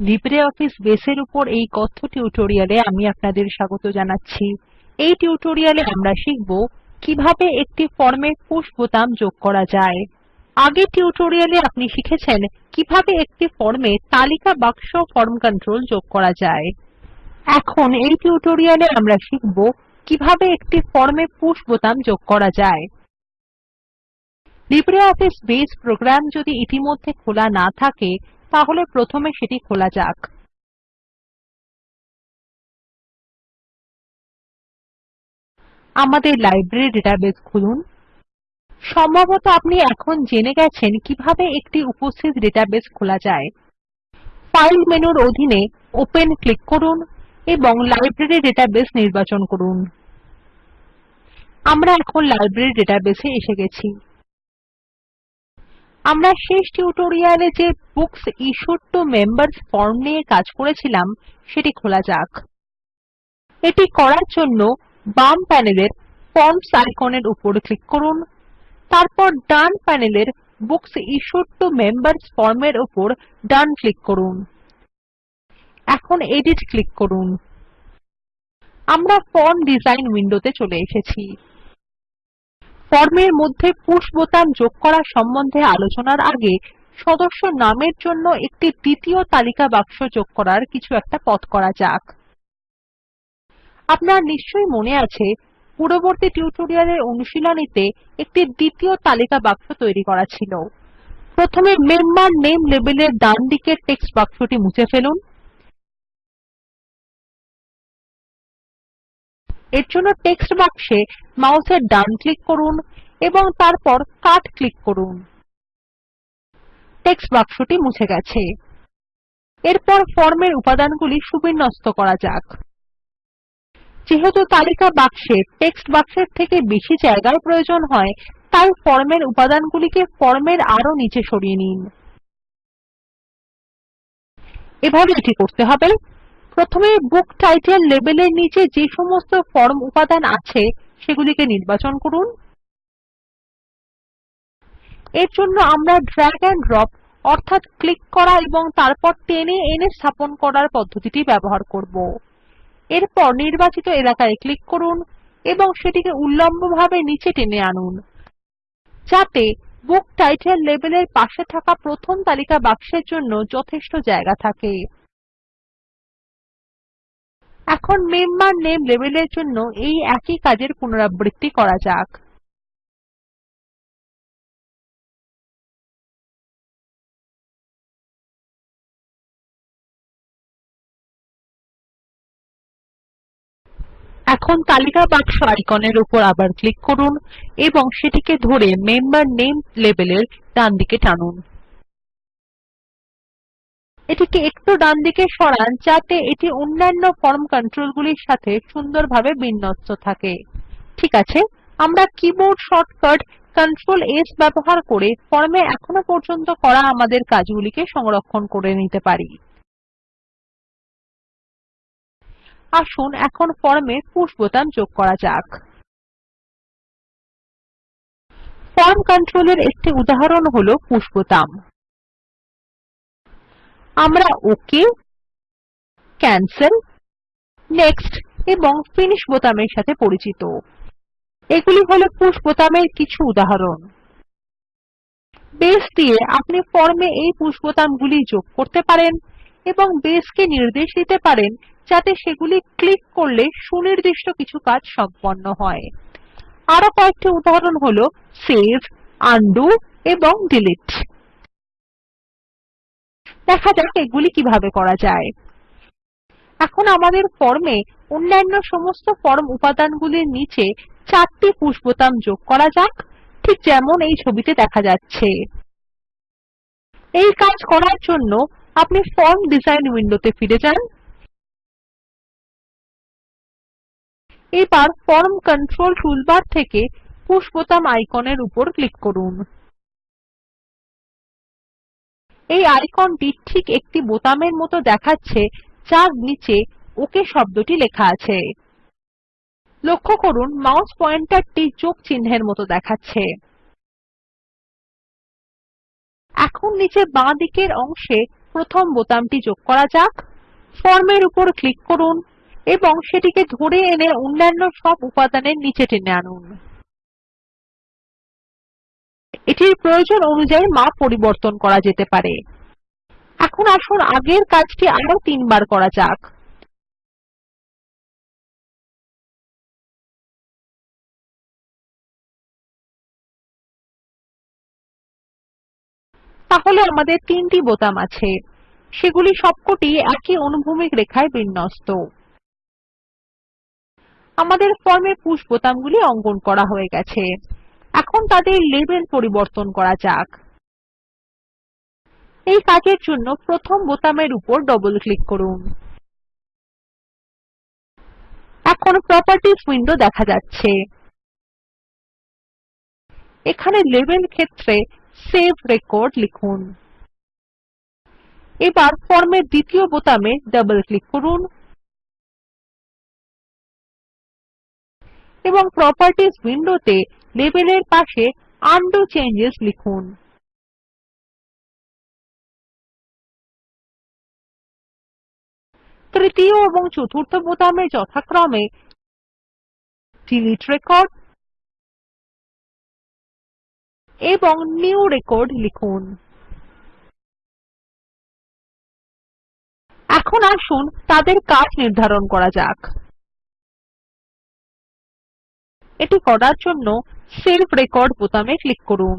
LibreOffice বেসের উপর এই কথ্য টিউটোরিয়ালে আমি আপনাদের স্বাগত জানাচ্ছি। এই টিউটোরিয়ালে আমরা শিখব কীভাবে একটি ফর্মে পুশ বোতাম যোগ করা যায়। আগের টিউটোরিয়ালে আপনি শিখেছেন কীভাবে একটি ফর্মে তালিকা বাক্স ফর্ম কন্ট্রোল যোগ করা যায়। এখন এই টিউটোরিয়ালে আমরা শিখব কীভাবে একটি ফর্মে পুশ বোতাম যোগ করা যায়। লিব্রিঅফিস বেস প্রোগ্রাম যদি ইতিমধ্যে খোলা না থাকে তাহলে প্রথমে সেটি খোলা যাক। আমাদের লাইব্রেরি ডেটাবেস খুলুন। সম্ভবত আপনি এখন জেনে গেছেন কীভাবে একটি উপস্থিত ডেটাবেস খোলা যায়। ফাইল মেনুর অধীনে ওপেন ক্লিক করুন এবং লাইব্রেরী ডেটাবেস নির্বাচন করুন। আমরা এখন লাইব্রেরী ডেটাবেসে এসে গেছি। আমরা শেষ টিউটোরিয়ালে যে books issued to members form নিয়ে কাজ করেছিলাম, সেটি খোলা যাক। এটি করার জন্য বাম প্যানেলের ফর্মস আইকনের উপর ক্লিক করুন। তারপর ডান প্যানেলের বুকস ইশ্যুড টু মেম্বার্স ফর্মের উপর ডান ক্লিক করুন। এখন এডিট ক্লিক করুন। আমরা ফর্ম ডিজাইন উইন্ডোতে চলে এসেছি। ফর্মের মধ্যে পুশ বোতাম যোগ করা সম্বন্ধে আলোচনার আগে সদস্য নামের জন্য একটি দ্বিতীয় তালিকা বাক্স যোগ করার কিছু একটা পথ করা যাক। আপনার নিশ্চয়ই মনে আছে, পূর্ববর্তী টিউটোরিয়ালের অনুশীলনীতে একটি দ্বিতীয় তালিকা বাক্স তৈরি করা ছিল। প্রথমে মেম্বার নেম লেবেলের ডান দিকের টেক্সট বাক্সটি মুছে ফেলুন। এর জন্য টেক্সট বাক্সে মাউসের ডান ক্লিক করুন এবং তারপর কাট ক্লিক করুন। টেক্সট বাক্সটি মুছে গেছে। এরপর ফর্মের উপাদানগুলি সুবিন্যস্ত করা যাক। যেহেতু তালিকা বাক্সে টেক্সট বাক্সের থেকে বেশি জায়গার প্রয়োজন হয়, তাই ফর্মের উপাদানগুলিকে ফর্মের আরও নিচে সরিয়ে নিন। এভাবে এটি করতে হবে। প্রথমে বুক টাইটেল লেবেলের নিচে যে সমস্ত ফর্ম উপাদান আছে সেগুলিকে নির্বাচন করুন। এর জন্য আমরা ড্র্যাগ এন্ড ড্রপ অর্থাৎ ক্লিক করা এবং তারপর টেনে এনে স্থাপন করার পদ্ধতিটি ব্যবহার করব। এরপর নির্বাচিত এলাকায় ক্লিক করুন এবং সেটিকে উল্লম্বভাবে নিচে টেনে আনুন। যাতে বুক টাইটেল লেবেলের পাশে থাকা প্রথম তালিকা বাক্সের জন্য যথেষ্ট জায়গা থাকে। এখন মেম্বার নেম লেবেলের জন্য এই একই কাজের পুনরাবৃত্তি করা যাক। এখন তালিকা বাক্স আইকনের উপর আবার ক্লিক করুন এবং সেটিকে ধরে মেম্বার নেম লেবেলের ডানদিকে টানুন। এটিকে একটু ডানদিকে সরান যাতে এটি অন্যান্য ফর্ম কন্ট্রোলগুলির সাথে সুন্দরভাবে বিন্যস্ত থাকে। ঠিক আছে, আমরা কিবোর্ড শর্টকাট কন্ট্রোল S ব্যবহার করে ফর্মে এখনও পর্যন্ত করা আমাদের কাজগুলিকে সংরক্ষণ করে নিতে পারি। আসুন এখন ফর্মে পুশ বোতাম যোগ করা যাক। ফর্ম কন্ট্রোলের একটি উদাহরণ হল পুশ বোতাম আমরা ওক ক্যানসেল, নেক্সট এবং ফিনিশ বোতামের সাথে পরিচিত। এগুলি হল পুশ বোতামের কিছু উদাহরণ। বেস দিয়ে আপনি ফর্মে এই পুশ বোতামগুলি যোগ করতে পারেন এবং বেসকে নির্দেশ দিতে পারেন যাতে সেগুলি ক্লিক করলে সুনির্দিষ্ট কিছু কাজ সম্পন্ন হয়। আরও কয়েকটি উদাহরণ হল সেভ উন্ডো এবং ডিলিট দেখা যাক এগুলি কীভাবে করা যায়। এখন আমাদের ফর্মে অন্যান্য সমস্ত ফর্ম উপাদানগুলির নিচে চারটি পুশ বোতাম যোগ করা যাক, ঠিক যেমন এই ছবিতে দেখা যাচ্ছে। এই কাজ করার জন্য আপনি ফর্ম ডিজাইন উইন্ডোতে ফিরে যান। এবার ফর্ম কন্ট্রোল টুলবার থেকে পুশ বোতাম আইকনের উপর ক্লিক করুন। এই আইকনটি ঠিক একটি বোতামের মত দেখাচ্ছে যার নিচে ওক শব্দটি লেখা আছে। লক্ষ্য করুন, মাউস পয়েন্টারটি যোগ চিহ্নের মত দেখাচ্ছে। এখন নিচে বাঁ দিকের অংশে প্রথম বোতামটি যোগ করা যাক। ফর্মের উপর ক্লিক করুন এবং সেটিকে ধরে এনে অন্যান্য সব উপাদানের নিচে টেনে আনুন। এটির প্রয়োজন অনুযায়ী মাপ পরিবর্তন করা যেতে পারে। এখন আসুন আগের কাজটি আরও তিনবার করা যাক। তাহলে আমাদের তিনটি বোতাম আছে। সেগুলি সবকটি একই অনুভূমিক রেখায় বিন্যস্ত। আমাদের ফর্মে পুশ বোতামগুলি অঙ্কন করা হয়ে গেছে। এখন তাদের লেবেল পরিবর্তন করা যাক। এই কাজের জন্য প্রথম বোতামের উপর ডবল ক্লিক করুন। এখন প্রপার্টিস উইন্ডো দেখা যাচ্ছে। এখানে লেবেল ক্ষেত্রে সেভ রেকর্ড লিখুন। এবার ফর্মের দ্বিতীয় বোতামে ডবল ক্লিক করুন। এবং প্রপার্টিস উইন্ডোতে লেবেলের পাশে উন্ডো চেঞ্জেস লিখুন। তৃতীয় এবং চতুর্থ বোতামে যথাক্রমে ডিলিট রেকর্ড এবং নিউ রেকর্ড লিখুন। এখন আসুন তাদের কাজ নির্ধারণ করা যাক। এটি করার জন্য সেভ রেকর্ড বোতামে ক্লিক করুন।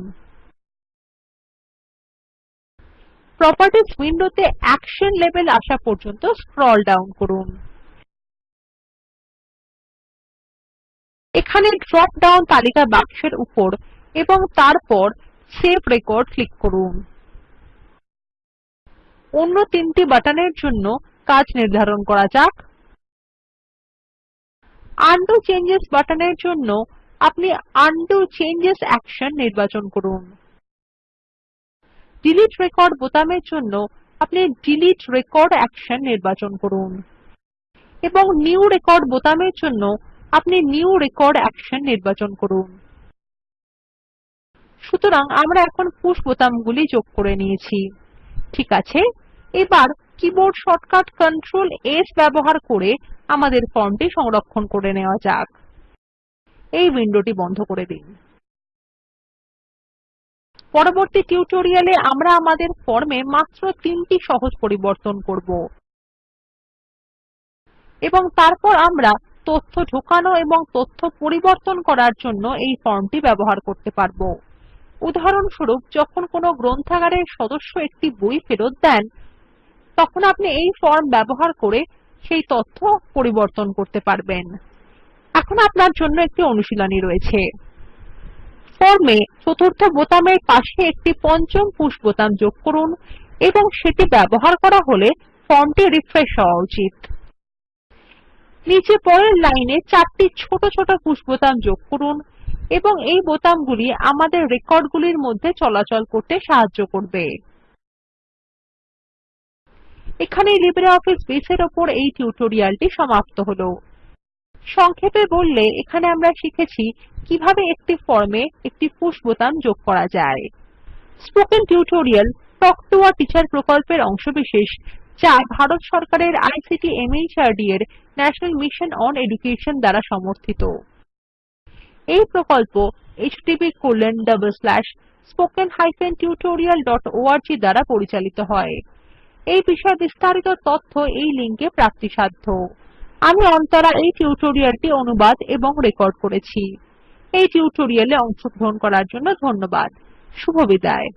প্রপার্টিস উইন্ডোতে অ্যাকশন লেভেল আসা পর্যন্ত স্ক্রল ডাউন করুন। এখানে ড্রপ ডাউন তালিকা বাক্সের উপর এবং তারপর সেভ রেকর্ড ক্লিক করুন। অন্য তিনটি বাটনের জন্য কাজ নির্ধারণ করা যাক। উন্ডো চেঞ্জেস বাটনের জন্য আপনি উন্ডো চেঞ্জেস অ্যাকশন নির্বাচন করুন। ডিলিট রেকর্ড বোতামের জন্য আপনি ডিলিট রেকর্ড অ্যাকশন নির্বাচন করুন। এবং নিউ রেকর্ড বোতামের জন্য আপনি নিউ রেকর্ড অ্যাকশন নির্বাচন করুন। সুতরাং আমরা এখন পুশ বোতামগুলি যোগ করে নিয়েছি। ঠিক আছে? এবার কিবোর্ড শর্টকাট কন্ট্রোল S ব্যবহার করে আমাদের ফর্মটি সংরক্ষণ করে নেওয়া যাক। এই উইন্ডোটি বন্ধ করে দিন। পরবর্তী টিউটোরিয়ালে আমরা আমাদের ফর্মে মাত্র তিনটি সহজ পরিবর্তন করব। এবং তারপর আমরা তথ্য ঢোকানো এবং তথ্য পরিবর্তন করার জন্য এই ফর্মটি ব্যবহার করতে পারব। উদাহরণস্বরূপ, যখন কোনো গ্রন্থাগারের সদস্য একটি বই ফেরত দেন তখন আপনি এই ফর্ম ব্যবহার করে সেই তথ্য পরিবর্তন করতে পারবেন। এখন আপনার জন্য একটি অনুশীলনী রয়েছে। ফর্মে চতুর্থ বোতামের পাশে একটি পঞ্চম পুশ বোতাম যোগ করুন এবং সেটি ব্যবহার করা হলে ফর্মটি রিফ্রেশ হওয়া উচিত। নিচে পরের লাইনে চারটি ছোট ছোট পুশ বোতাম যোগ করুন এবং এই বোতামগুলি আমাদের রেকর্ডগুলির মধ্যে চলাচল করতে সাহায্য করবে। এখানেই লিব্রিঅফিস বেস এর উপর এই টিউটোরিয়ালটি সমাপ্ত হলো। সংক্ষেপে বললে, এখানে আমরা শিখেছি কীভাবে একটি ফর্মে একটি পুশ বোতাম যোগ করা যায়। Spoken tutorial talk to a teacher প্রকল্পের অংশবিশেষ, যা ভারত সরকারের আইসিটি মাহর্দ এর ন্যাশনাল মিশন অন এডুকেশন দ্বারা সমর্থিত। এই প্রকল্প httpspoken tutorialorg দ্বারা পরিচালিত হয়। এই বিষয়ে বিস্তারিত তথ্য এই লিঙ্কে প্রাপ্তিসাধ্য। আমি অন্তরা এই টিউটোরিয়ালটি অনুবাদ এবং রেকর্ড করেছি। এই টিউটোরিয়ালে অংশগ্রহণ করার জন্য ধন্যবাদ। শুভবিদায়